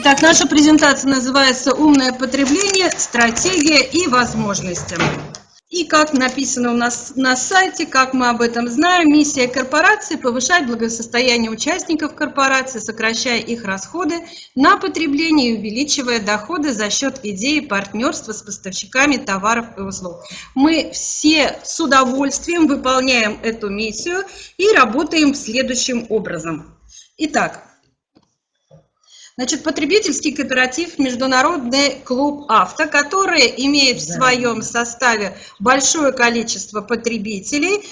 Итак, наша презентация называется «Умное потребление. Стратегия и возможности». И как написано у нас на сайте, как мы об этом знаем, миссия корпорации – повышать благосостояние участников корпорации, сокращая их расходы на потребление и увеличивая доходы за счет идеи партнерства с поставщиками товаров и услуг. Мы все с удовольствием выполняем эту миссию и работаем следующим образом. Итак, Значит, потребительский кооператив «Международный клуб авто», который имеет в своем составе большое количество потребителей,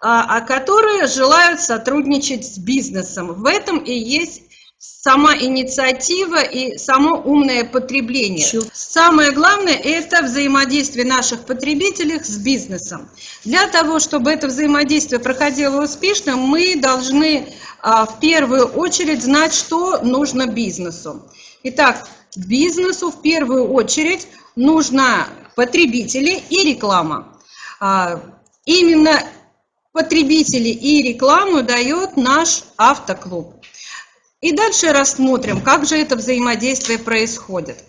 а, а которые желают сотрудничать с бизнесом. В этом и есть сама инициатива и само умное потребление. Самое главное – это взаимодействие наших потребителей с бизнесом. Для того, чтобы это взаимодействие проходило успешно, мы должны а, в первую очередь знать, что нужно бизнесу. Итак, бизнесу в первую очередь нужно потребители и реклама. А, именно потребители и рекламу дает наш автоклуб. И дальше рассмотрим, как же это взаимодействие происходит.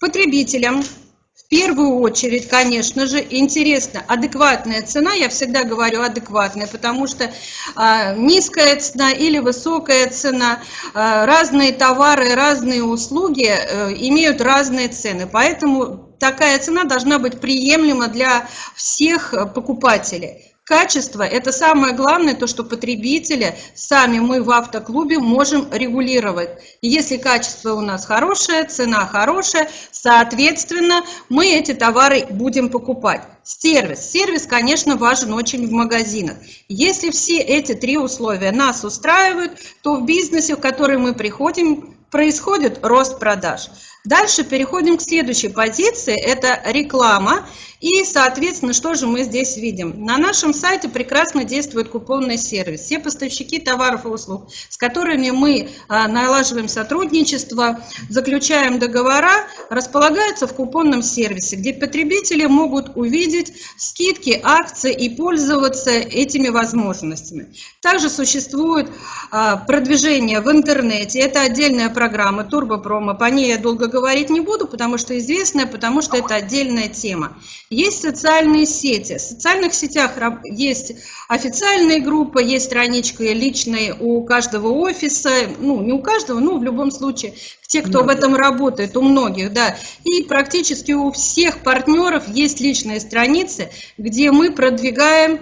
Потребителям в первую очередь, конечно же, интересна адекватная цена. Я всегда говорю адекватная, потому что э, низкая цена или высокая цена, э, разные товары, разные услуги э, имеют разные цены. Поэтому такая цена должна быть приемлема для всех покупателей. Качество – это самое главное, то, что потребители, сами мы в автоклубе можем регулировать. если качество у нас хорошее, цена хорошая, соответственно, мы эти товары будем покупать. Сервис. Сервис, конечно, важен очень в магазинах. Если все эти три условия нас устраивают, то в бизнесе, в который мы приходим, происходит рост продаж. Дальше переходим к следующей позиции, это реклама. И, соответственно, что же мы здесь видим? На нашем сайте прекрасно действует купонный сервис. Все поставщики товаров и услуг, с которыми мы а, налаживаем сотрудничество, заключаем договора, располагаются в купонном сервисе, где потребители могут увидеть скидки, акции и пользоваться этими возможностями. Также существует а, продвижение в интернете. Это отдельная программа Турбопромо. По ней я долго говорить не буду, потому что известная, потому что это отдельная тема. Есть социальные сети. В социальных сетях есть официальные группы, есть страничка личная у каждого офиса, ну, не у каждого, но в любом случае, те, кто в этом работает, у многих, да. И практически у всех партнеров есть личные страницы, где мы продвигаем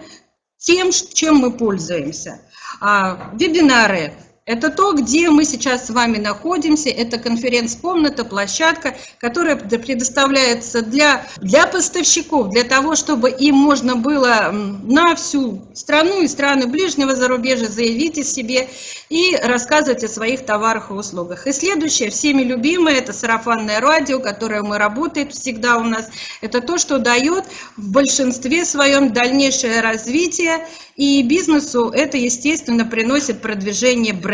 тем, чем мы пользуемся. А, вебинары, это то, где мы сейчас с вами находимся. Это конференц-комната, площадка, которая предоставляется для, для поставщиков, для того, чтобы им можно было на всю страну и страны ближнего зарубежья заявить о себе и рассказывать о своих товарах и услугах. И следующее, всеми любимое, это сарафанное радио, которое мы работает всегда у нас. Это то, что дает в большинстве своем дальнейшее развитие и бизнесу это, естественно, приносит продвижение бренда.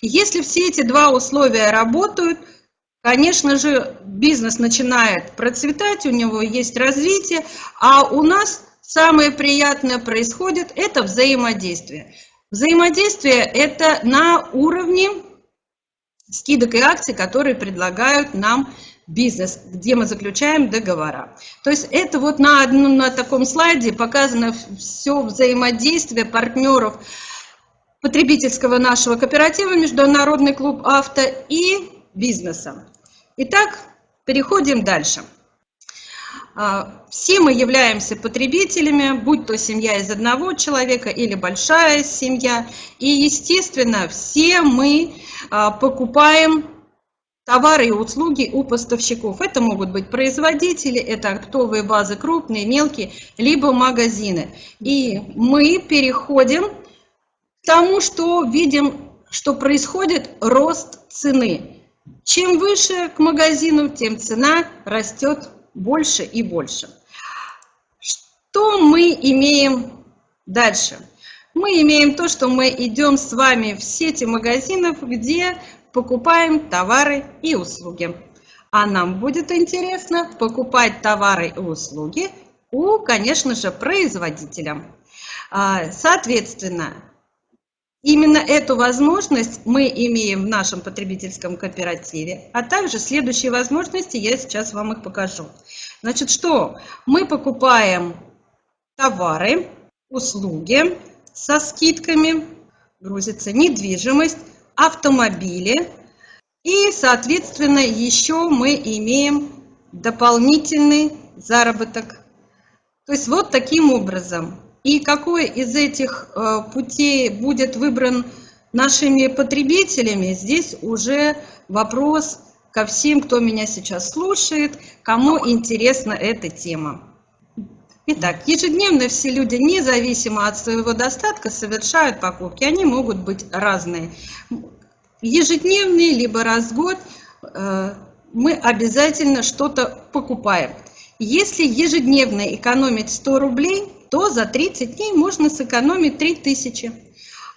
Если все эти два условия работают, конечно же, бизнес начинает процветать, у него есть развитие, а у нас самое приятное происходит – это взаимодействие. Взаимодействие – это на уровне скидок и акций, которые предлагают нам бизнес, где мы заключаем договора. То есть это вот на, одном, на таком слайде показано все взаимодействие партнеров потребительского нашего кооператива «Международный клуб авто» и бизнеса. Итак, переходим дальше. А, все мы являемся потребителями, будь то семья из одного человека или большая семья. И, естественно, все мы а, покупаем товары и услуги у поставщиков. Это могут быть производители, это оптовые базы крупные, мелкие, либо магазины. И мы переходим тому, что видим, что происходит рост цены. Чем выше к магазину, тем цена растет больше и больше. Что мы имеем дальше? Мы имеем то, что мы идем с вами в сети магазинов, где покупаем товары и услуги. А нам будет интересно покупать товары и услуги у, конечно же, производителя. А, соответственно, Именно эту возможность мы имеем в нашем потребительском кооперативе, а также следующие возможности, я сейчас вам их покажу. Значит, что? Мы покупаем товары, услуги со скидками, грузится недвижимость, автомобили и, соответственно, еще мы имеем дополнительный заработок. То есть вот таким образом и какой из этих э, путей будет выбран нашими потребителями, здесь уже вопрос ко всем, кто меня сейчас слушает, кому интересна эта тема. Итак, ежедневно все люди, независимо от своего достатка, совершают покупки. Они могут быть разные. Ежедневные, либо раз в год э, мы обязательно что-то покупаем. Если ежедневно экономить 100 рублей, то за 30 дней можно сэкономить 3000.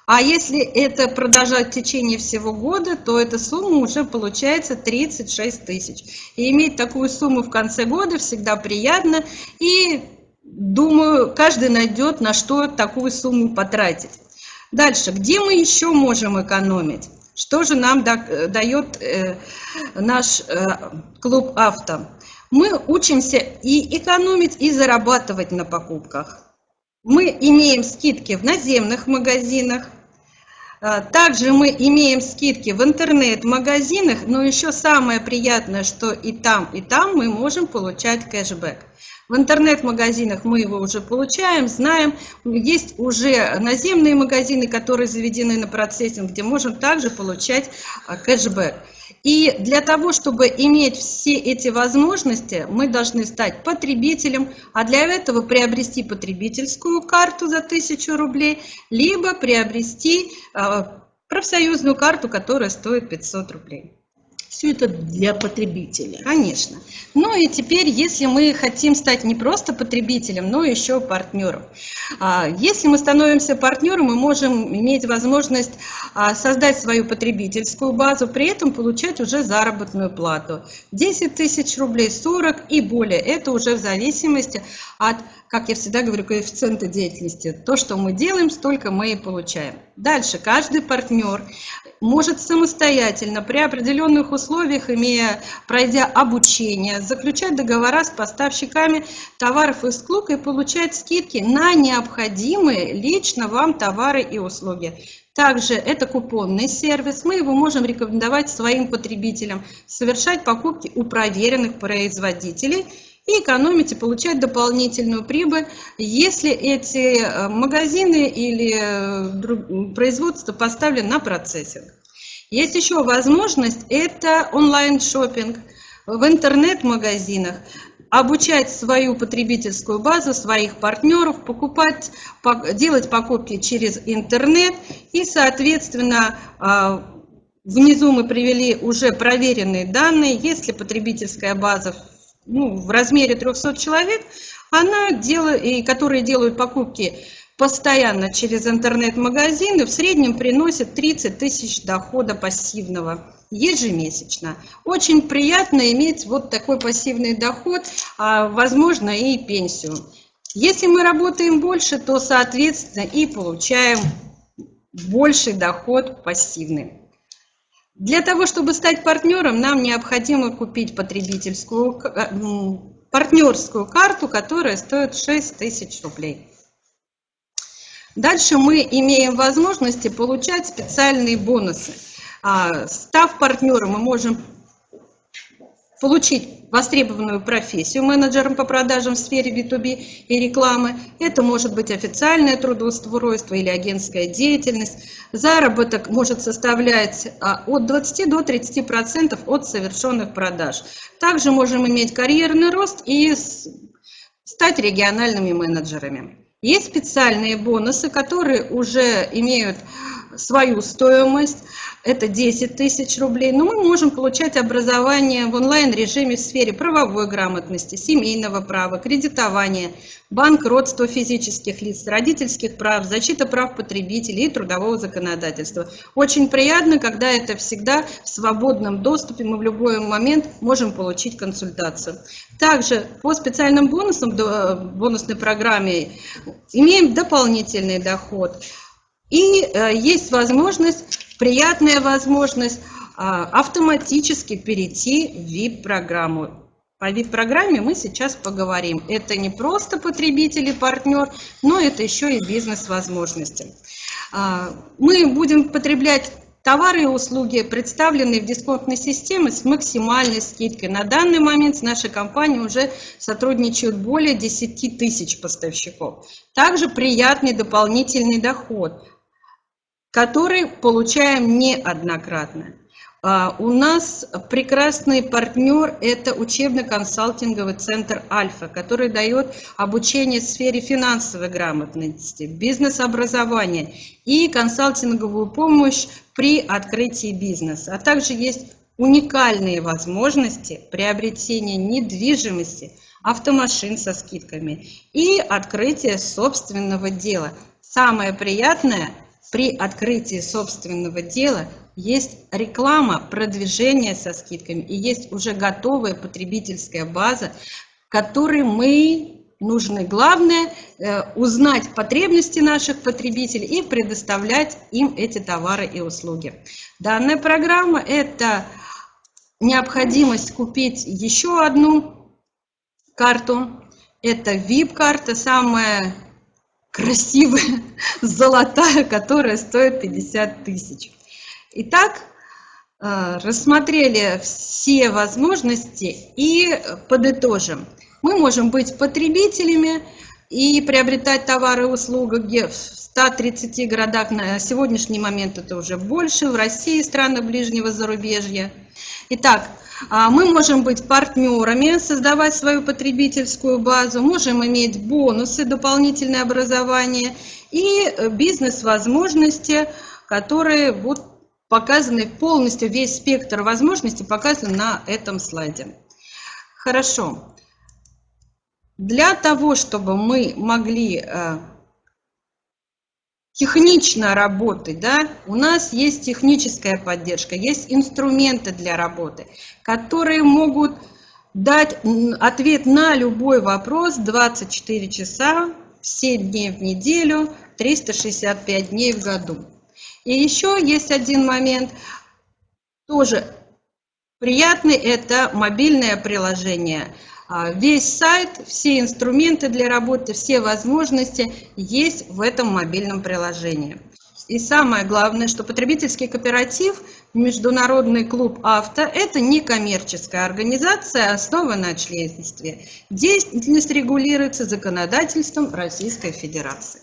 А если это продолжать в течение всего года, то эта сумма уже получается 36 тысяч. И иметь такую сумму в конце года всегда приятно. И думаю, каждый найдет, на что такую сумму потратить. Дальше, где мы еще можем экономить? Что же нам дает э, наш э, клуб авто? Мы учимся и экономить, и зарабатывать на покупках. Мы имеем скидки в наземных магазинах, а, также мы имеем скидки в интернет-магазинах, но еще самое приятное, что и там, и там мы можем получать кэшбэк. В интернет-магазинах мы его уже получаем, знаем. Есть уже наземные магазины, которые заведены на процессинг, где можем также получать а, кэшбэк. И для того, чтобы иметь все эти возможности, мы должны стать потребителем, а для этого приобрести потребительскую карту за 1000 рублей, либо приобрести а, профсоюзную карту, которая стоит 500 рублей. Все это для потребителя. Конечно. Ну и теперь, если мы хотим стать не просто потребителем, но еще партнером. А, если мы становимся партнером, мы можем иметь возможность а, создать свою потребительскую базу, при этом получать уже заработную плату. 10 тысяч рублей, 40 и более. Это уже в зависимости от, как я всегда говорю, коэффициента деятельности. То, что мы делаем, столько мы и получаем. Дальше, каждый партнер может самостоятельно при определенных условиях, имея, пройдя обучение, заключать договора с поставщиками товаров из клука и получать скидки на необходимые лично вам товары и услуги. Также это купонный сервис, мы его можем рекомендовать своим потребителям, совершать покупки у проверенных производителей и экономить и получать дополнительную прибыль, если эти э, магазины или э, производства поставлены на процессинг. Есть еще возможность, это онлайн-шоппинг в интернет-магазинах, обучать свою потребительскую базу, своих партнеров, покупать, делать покупки через интернет. И, соответственно, а, внизу мы привели уже проверенные данные, если потребительская база ну, в размере 300 человек, она делает, и которые делают покупки постоянно через интернет-магазины, в среднем приносит 30 тысяч дохода пассивного ежемесячно. Очень приятно иметь вот такой пассивный доход, а, возможно, и пенсию. Если мы работаем больше, то, соответственно, и получаем больший доход пассивный. Для того, чтобы стать партнером, нам необходимо купить потребительскую э, партнерскую карту, которая стоит 6 тысяч рублей. Дальше мы имеем возможности получать специальные бонусы. А, став партнером, мы можем получить востребованную профессию менеджером по продажам в сфере B2B и рекламы. Это может быть официальное трудоустройство или агентская деятельность. Заработок может составлять а, от 20 до 30% процентов от совершенных продаж. Также можем иметь карьерный рост и стать региональными менеджерами. Есть специальные бонусы, которые уже имеют свою стоимость, это 10 тысяч рублей, но мы можем получать образование в онлайн-режиме в сфере правовой грамотности, семейного права, кредитования, банкротства физических лиц, родительских прав, защита прав потребителей и трудового законодательства. Очень приятно, когда это всегда в свободном доступе, мы в любой момент можем получить консультацию. Также по специальным бонусам, бонусной программе имеем дополнительный доход – И э, есть возможность, приятная возможность а, автоматически перейти в VIP-программу. По VIP-программе мы сейчас поговорим. Это не просто потребитель и партнер, но это еще и бизнес-возможности. А, мы будем потреблять товары и услуги, представленные в дисконтной системе с максимальной скидкой. На данный момент с нашей компанией уже сотрудничают более 10 тысяч поставщиков. Также приятный дополнительный доход, который получаем неоднократно. А, у нас прекрасный партнер – это учебно-консалтинговый центр «Альфа», который дает обучение в сфере финансовой грамотности, бизнес-образования и консалтинговую помощь при открытии бизнеса. А также есть уникальные возможности приобретения недвижимости, автомашин со скидками и открытия собственного дела. Самое приятное – при открытии собственного дела есть реклама, продвижение со скидками и есть уже готовая потребительская база, которой мы нужны. Главное э, узнать потребности наших потребителей и предоставлять им эти товары и услуги. Данная программа – это необходимость купить еще одну карту. Это VIP-карта, самая красивая, золотая, которая стоит 50 тысяч. Итак, э, рассмотрели все возможности и подытожим. Мы можем быть потребителями и приобретать товары и услуги в 130 городах. На сегодняшний момент это уже больше, в России, странах ближнего зарубежья. Итак, а, мы можем быть партнерами, создавать свою потребительскую базу, можем иметь бонусы, дополнительное образование и бизнес-возможности, которые будут показаны полностью, весь спектр возможностей показан на этом слайде. Хорошо. Для того, чтобы мы могли э, технично работать, да, у нас есть техническая поддержка, есть инструменты для работы, которые могут дать ответ на любой вопрос 24 часа, 7 дней в неделю, 365 дней в году. И еще есть один момент, тоже приятный, это мобильное приложение – весь сайт, все инструменты для работы, все возможности есть в этом мобильном приложении. И самое главное, что потребительский кооператив Международный клуб авто – это не коммерческая организация, основанная на членстве. Деятельность регулируется законодательством Российской Федерации.